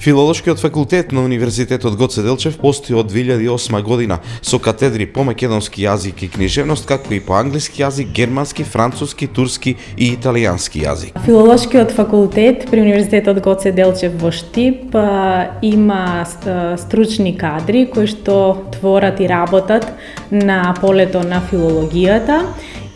Филолошкиот факултет на Универзитетот Гоце Делчев постои од 2008 година со катедри по македонски јазик и книжевност, како и по англиски јазик, германски, француски, турски и италијански јазик. Филолошкиот факултет при Универзитетот Гоце Делчев во Штип има стручни кадри кои што творат и работат на полето на филологијата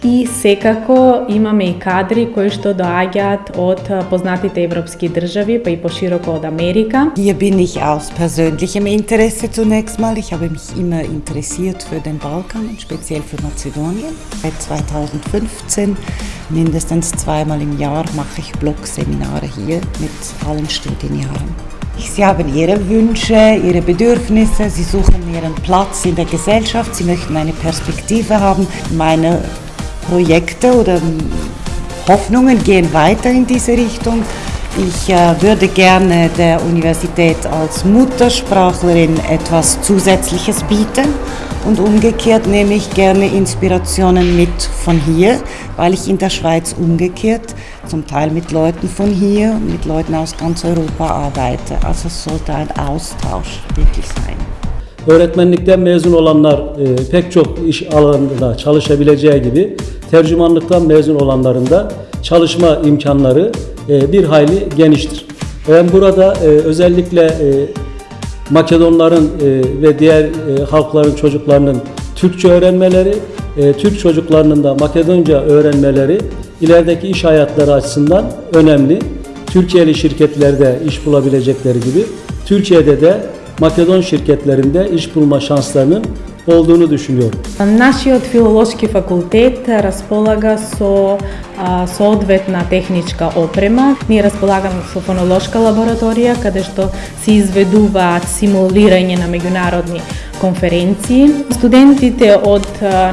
i sekako imam i kadri koji što doagjat od eh, poznatite evropskih državi, pa i poširoko od Amerika. Hier bin ich aus persönlichem Interesse zunächst mal. Ich habe mich immer interessiert für den Balkan und speziell für Mazedonien. Seit 2015 mindestens zweimal im Jahr mache ich Blogseminare hier mit allen Studienjahren. Sie haben ihre Wünsche, ihre Bedürfnisse, sie suchen ihren Platz in der Gesellschaft, sie möchten eine Perspektive haben. Meine Projekte oder Hoffnungen gehen weiter in diese Richtung. Ich äh, würde gerne der Universität als Muttersprachlerin etwas Zusätzliches bieten und umgekehrt nehme ich gerne Inspirationen mit von hier, weil ich in der Schweiz umgekehrt zum Teil mit Leuten von hier, mit Leuten aus ganz Europa arbeite. Also es sollte ein Austausch wirklich sein. Öğretmenlikten mezun olanlar e, pek çok iş alanında çalışabileceği gibi tercümanlıktan mezun olanların da çalışma imkanları e, bir hayli geniştir. Ben burada e, özellikle e, Makedonların ve diğer halkların çocuklarının Türkçe öğrenmeleri, Türk çocuklarının da Makedonca öğrenmeleri ilerideki iş hayatları açısından önemli. Türkiye'li şirketlerde iş bulabilecekleri gibi Türkiye'de de Makedon şirketlerinde iş bulma şanslarının olduğunu düşünüyorum. Па, нашиот филолошки факултет располага со соодветна техничка опрема. Ние располагаме со фонолошка лабораторија каде што се изведуваат симулирање на меѓународни конференции. Студентите од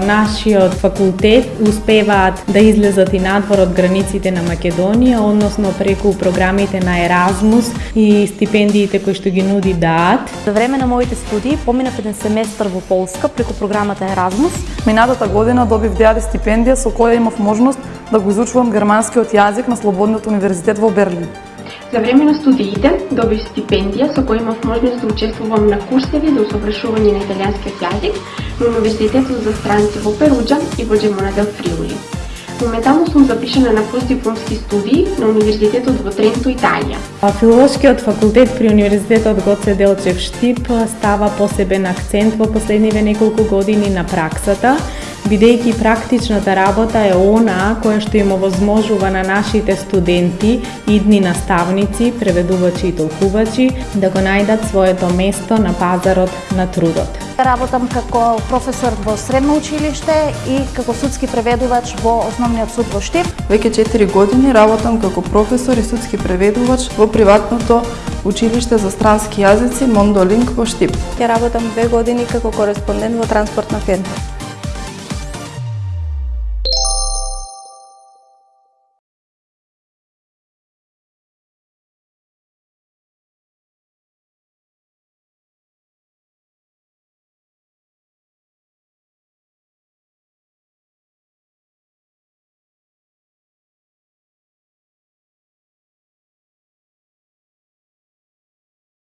нашиот факултет успеваат да излезат и надвор од границите на Македонија, односно преку програмите на Еразмус и стипендиите кои што ги нуди ДААТ. За време на моите студии поминав еден семестар во Полска преку програмата Еразмус. Минатата година добив ДААТ стипендија со која имав можност да го изучувам германскиот јазик на Слободниот универзитет во Берлин. За време на студиите добив стипендија со која имав можност да учествувам на курсеви за усовршување на италијанскиот јазик на Универзитетот за странци во Перуџа и во Джемона дел Фриули. Моментално сум запишана на постдипломски студии на Универзитетот во Тренто, Италија. Филолошкиот факултет при Универзитетот Гоце Делчев Штип става посебен акцент во последниве неколку години на праксата бидејќи практичната работа е она која што им овозможува на нашите студенти, идни наставници, преведувачи и толкувачи да го најдат своето место на пазарот на трудот. Работам како професор во средно училиште и како судски преведувач во Основниот суд во Штип. Веќе 4 години работам како професор и судски преведувач во приватното училиште за странски јазици Мондолинг во Штип. Ја работам две години како кореспондент во транспортна фирма.